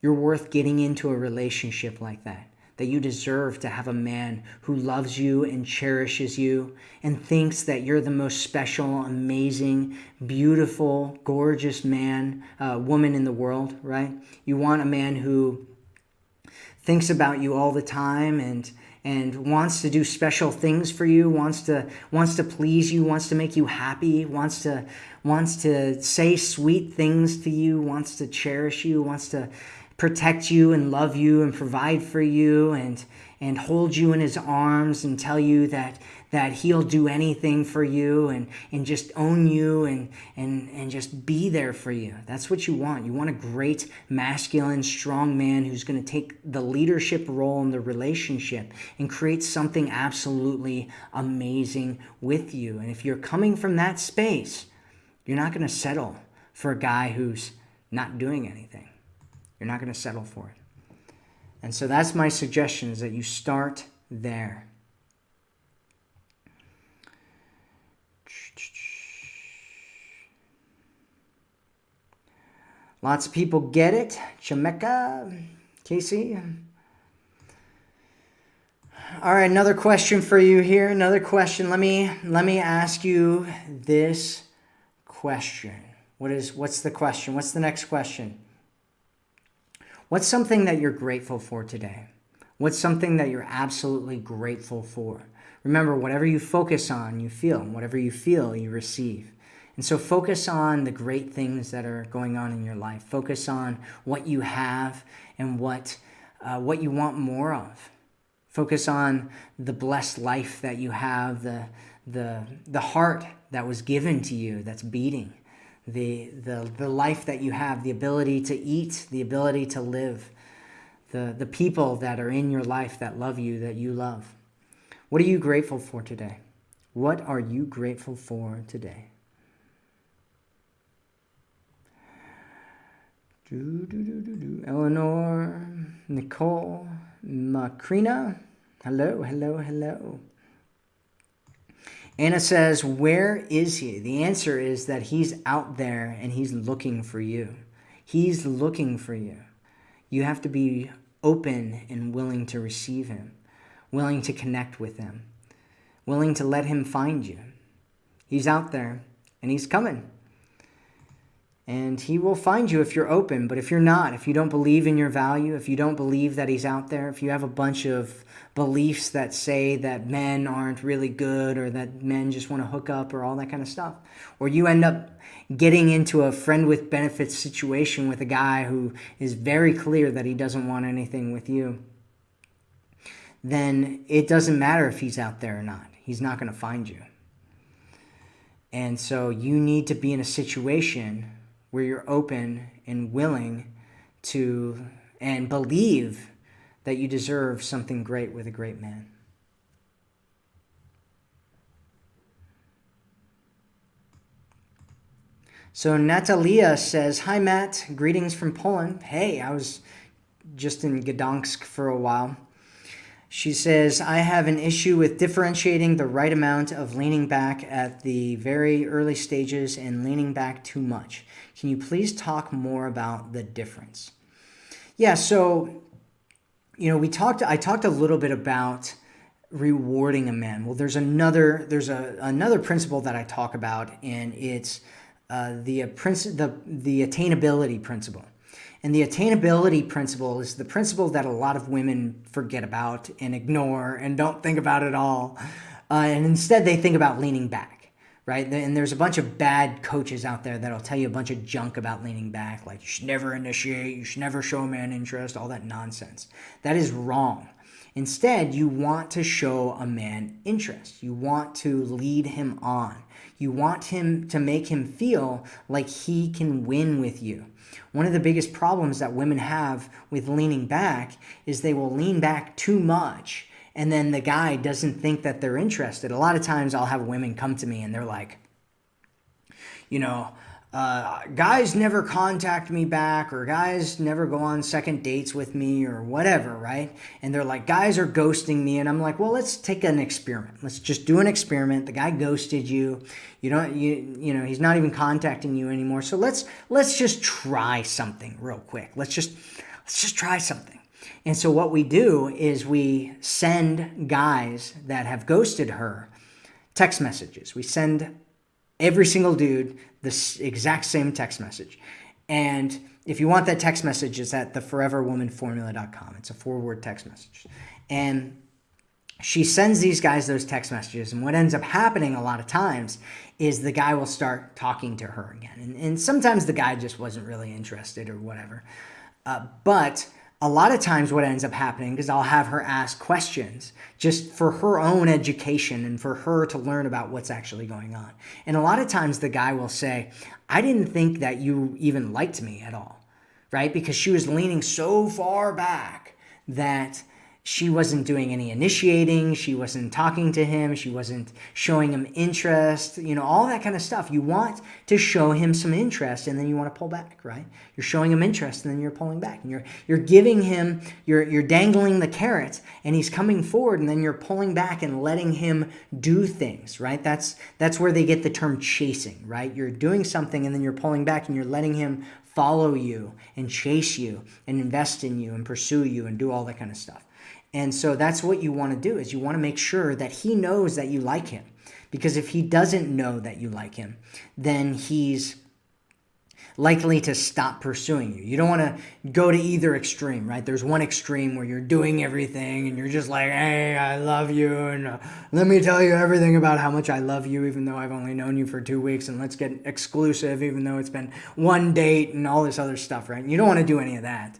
You're worth getting into a relationship like that that you deserve to have a man who loves you and cherishes you and thinks that you're the most special, amazing, beautiful, gorgeous man, uh, woman in the world, right? You want a man who thinks about you all the time and and wants to do special things for you wants to wants to please you wants to make you happy wants to wants to say sweet things to you wants to cherish you wants to protect you and love you and provide for you and and hold you in his arms and tell you that that he'll do anything for you and and just own you and and and just be there for you. That's what you want. You want a great masculine strong man who's going to take the leadership role in the relationship and create something absolutely amazing with you. And if you're coming from that space, you're not going to settle for a guy who's not doing anything. You're not going to settle for it. And so that's my suggestion is that you start there. Lots of people get it. Jamaica, Casey? All right, another question for you here. Another question. Let me let me ask you this question. What is what's the question? What's the next question? What's something that you're grateful for today? What's something that you're absolutely grateful for? Remember, whatever you focus on, you feel. Whatever you feel, you receive. And so focus on the great things that are going on in your life. Focus on what you have and what, uh, what you want more of. Focus on the blessed life that you have, the, the, the heart that was given to you that's beating, the, the, the life that you have, the ability to eat, the ability to live, the, the people that are in your life that love you, that you love. What are you grateful for today? What are you grateful for today? Do, do, do, do, do. Eleanor, Nicole, Macrina. Hello, hello, hello. Anna says, Where is he? The answer is that he's out there and he's looking for you. He's looking for you. You have to be open and willing to receive him, willing to connect with him, willing to let him find you. He's out there and he's coming and he will find you if you're open. But if you're not, if you don't believe in your value, if you don't believe that he's out there, if you have a bunch of beliefs that say that men aren't really good or that men just want to hook up or all that kind of stuff, or you end up getting into a friend with benefits situation with a guy who is very clear that he doesn't want anything with you, then it doesn't matter if he's out there or not. He's not going to find you. And so you need to be in a situation where you're open and willing to and believe that you deserve something great with a great man. So Natalia says, Hi, Matt. Greetings from Poland. Hey, I was just in Gdansk for a while. She says, I have an issue with differentiating the right amount of leaning back at the very early stages and leaning back too much. Can you please talk more about the difference? Yeah, so, you know, we talked, I talked a little bit about rewarding a man. Well, there's another, there's a, another principle that I talk about, and it's uh, the, uh, the, the attainability principle. And the attainability principle is the principle that a lot of women forget about and ignore and don't think about at all. Uh, and instead, they think about leaning back, right? And there's a bunch of bad coaches out there that'll tell you a bunch of junk about leaning back, like you should never initiate, you should never show a man interest, all that nonsense. That is wrong. Instead, you want to show a man interest. You want to lead him on. You want him to make him feel like he can win with you. One of the biggest problems that women have with leaning back is they will lean back too much and then the guy doesn't think that they're interested. A lot of times I'll have women come to me and they're like, you know, uh, guys never contact me back or guys never go on second dates with me or whatever, right? And they're like, guys are ghosting me. And I'm like, well, let's take an experiment. Let's just do an experiment. The guy ghosted you. You don't, you, you know, he's not even contacting you anymore. So let's, let's just try something real quick. Let's just, let's just try something. And so what we do is we send guys that have ghosted her text messages. We send every single dude the exact same text message. And if you want that text message, it's at theforeverwomanformula.com. It's a four word text message. And she sends these guys those text messages. And what ends up happening a lot of times is the guy will start talking to her again. And, and sometimes the guy just wasn't really interested or whatever. Uh, but a lot of times what ends up happening is I'll have her ask questions just for her own education and for her to learn about what's actually going on. And a lot of times the guy will say, I didn't think that you even liked me at all, right? Because she was leaning so far back that she wasn't doing any initiating. She wasn't talking to him. She wasn't showing him interest, you know, all that kind of stuff. You want to show him some interest and then you want to pull back, right? You're showing him interest and then you're pulling back and you're, you're giving him, you're, you're dangling the carrot and he's coming forward and then you're pulling back and letting him do things, right? That's, that's where they get the term chasing, right? You're doing something and then you're pulling back and you're letting him follow you and chase you and invest in you and pursue you and do all that kind of stuff. And so that's what you want to do is you want to make sure that he knows that you like him. Because if he doesn't know that you like him, then he's likely to stop pursuing you. You don't want to go to either extreme, right? There's one extreme where you're doing everything and you're just like, hey, I love you. And uh, let me tell you everything about how much I love you, even though I've only known you for two weeks. And let's get exclusive, even though it's been one date and all this other stuff, right? You don't want to do any of that.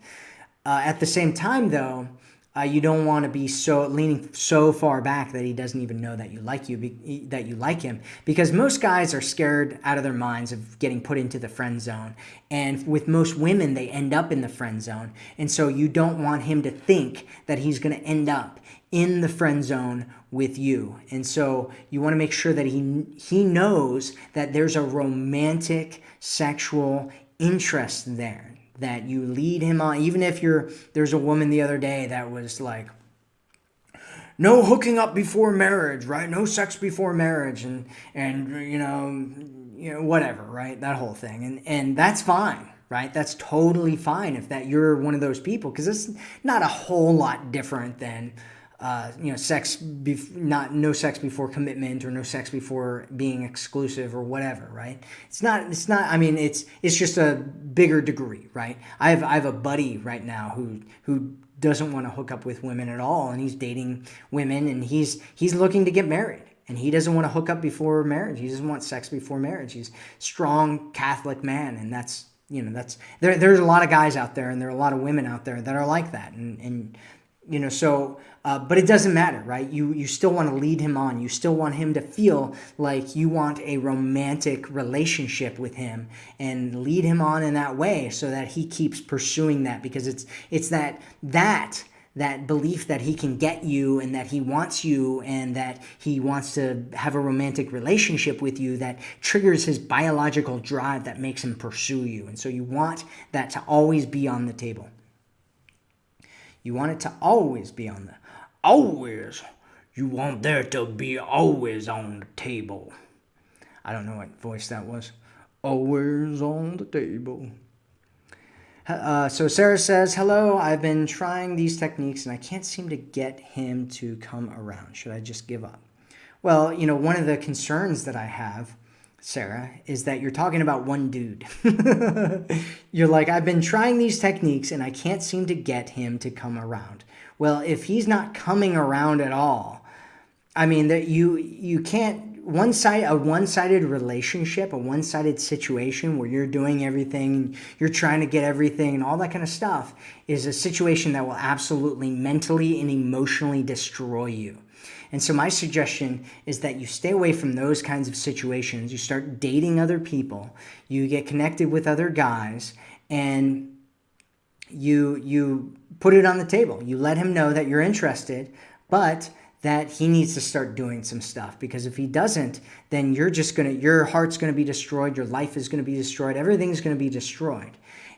Uh, at the same time, though, uh, you don't want to be so leaning so far back that he doesn't even know that you like you be, that you like him. Because most guys are scared out of their minds of getting put into the friend zone. And with most women they end up in the friend zone. And so you don't want him to think that he's going to end up in the friend zone with you. And so you want to make sure that he he knows that there's a romantic sexual interest there that you lead him on. Even if you're there's a woman the other day that was like no hooking up before marriage right? No sex before marriage and and you know you know whatever right? That whole thing. And and that's fine right? That's totally fine if that you're one of those people because it's not a whole lot different than uh, you know, sex, bef- not no sex before commitment or no sex before being exclusive or whatever, right? It's not, it's not, I mean, it's, it's just a bigger degree, right? I have, I have a buddy right now who, who doesn't want to hook up with women at all. And he's dating women and he's, he's looking to get married and he doesn't want to hook up before marriage. He doesn't want sex before marriage. He's strong Catholic man. And that's, you know, that's, there, there's a lot of guys out there and there are a lot of women out there that are like that. And, and, you know so uh, but it doesn't matter right? You you still want to lead him on. You still want him to feel like you want a romantic relationship with him and lead him on in that way so that he keeps pursuing that because it's it's that that that belief that he can get you and that he wants you and that he wants to have a romantic relationship with you that triggers his biological drive that makes him pursue you. And so you want that to always be on the table you want it to always be on the always. You want there to be always on the table. I don't know what voice that was. Always on the table. Uh, so Sarah says, Hello, I've been trying these techniques and I can't seem to get him to come around. Should I just give up? Well, you know, one of the concerns that I have Sarah, is that you're talking about one dude. you're like, I've been trying these techniques and I can't seem to get him to come around. Well, if he's not coming around at all, I mean that you you can't one side a one-sided relationship, a one-sided situation where you're doing everything, you're trying to get everything and all that kind of stuff is a situation that will absolutely mentally and emotionally destroy you. And so my suggestion is that you stay away from those kinds of situations. You start dating other people, you get connected with other guys, and you you put it on the table. You let him know that you're interested, but that he needs to start doing some stuff because if he doesn't, then you're just going to your heart's going to be destroyed, your life is going to be destroyed, everything's going to be destroyed.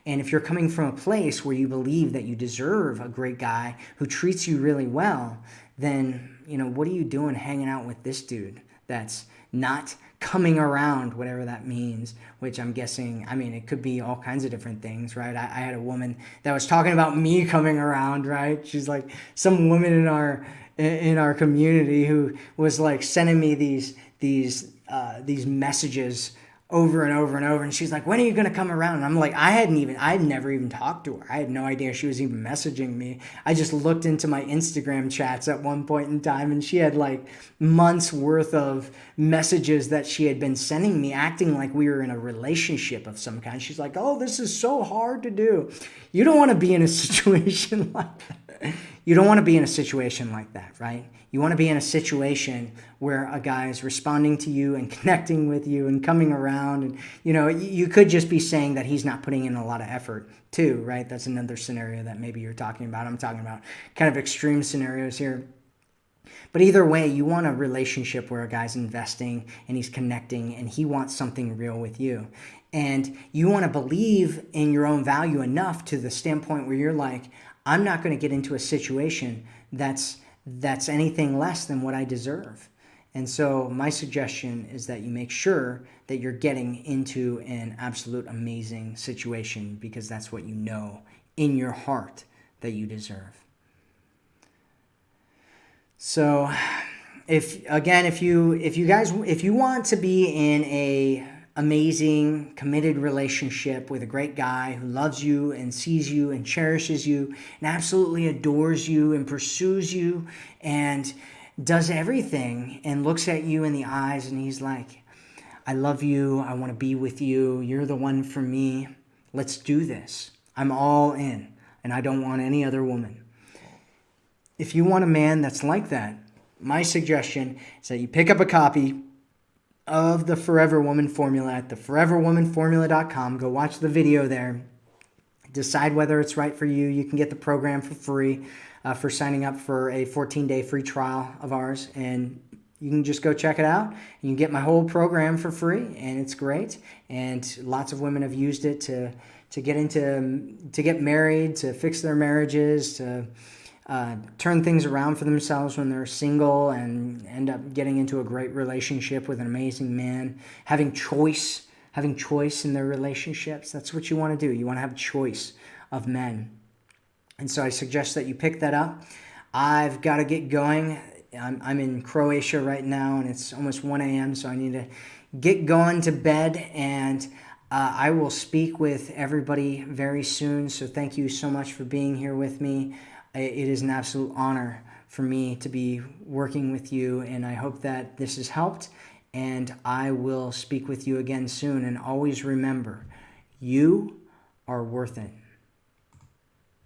And if you're coming from a place where you believe that you deserve a great guy who treats you really well, then you know, what are you doing hanging out with this dude that's not coming around, whatever that means, which I'm guessing, I mean, it could be all kinds of different things, right? I, I, had a woman that was talking about me coming around, right? She's like some woman in our, in our community who was like sending me these, these, uh, these messages over and over and over. And she's like, when are you going to come around? And I'm like, I hadn't even, I had never even talked to her. I had no idea she was even messaging me. I just looked into my Instagram chats at one point in time and she had like months worth of messages that she had been sending me, acting like we were in a relationship of some kind. She's like, oh, this is so hard to do. You don't want to be in a situation like that. You don't want to be in a situation like that, right? You want to be in a situation where a guy is responding to you and connecting with you and coming around. And, you know, you could just be saying that he's not putting in a lot of effort too, right? That's another scenario that maybe you're talking about. I'm talking about kind of extreme scenarios here. But either way, you want a relationship where a guy's investing and he's connecting and he wants something real with you. And you want to believe in your own value enough to the standpoint where you're like, I'm not going to get into a situation that's that's anything less than what I deserve. And so, my suggestion is that you make sure that you're getting into an absolute amazing situation because that's what you know in your heart that you deserve. So, if again, if you if you guys if you want to be in a amazing, committed relationship with a great guy who loves you and sees you and cherishes you and absolutely adores you and pursues you and does everything and looks at you in the eyes and he's like, I love you. I want to be with you. You're the one for me. Let's do this. I'm all in and I don't want any other woman. If you want a man that's like that, my suggestion is that you pick up a copy of the Forever Woman formula at the foreverwomanformula.com. Go watch the video there. Decide whether it's right for you. You can get the program for free uh, for signing up for a 14 day free trial of ours. And you can just go check it out. You can get my whole program for free, and it's great. And lots of women have used it to, to get into, to get married, to fix their marriages, to uh, turn things around for themselves when they're single and end up getting into a great relationship with an amazing man, having choice, having choice in their relationships. That's what you want to do. You want to have choice of men. And so I suggest that you pick that up. I've got to get going. I'm, I'm in Croatia right now and it's almost 1 a.m., so I need to get going to bed and uh, I will speak with everybody very soon. So thank you so much for being here with me it is an absolute honor for me to be working with you, and I hope that this has helped. And I will speak with you again soon. And always remember, you are worth it.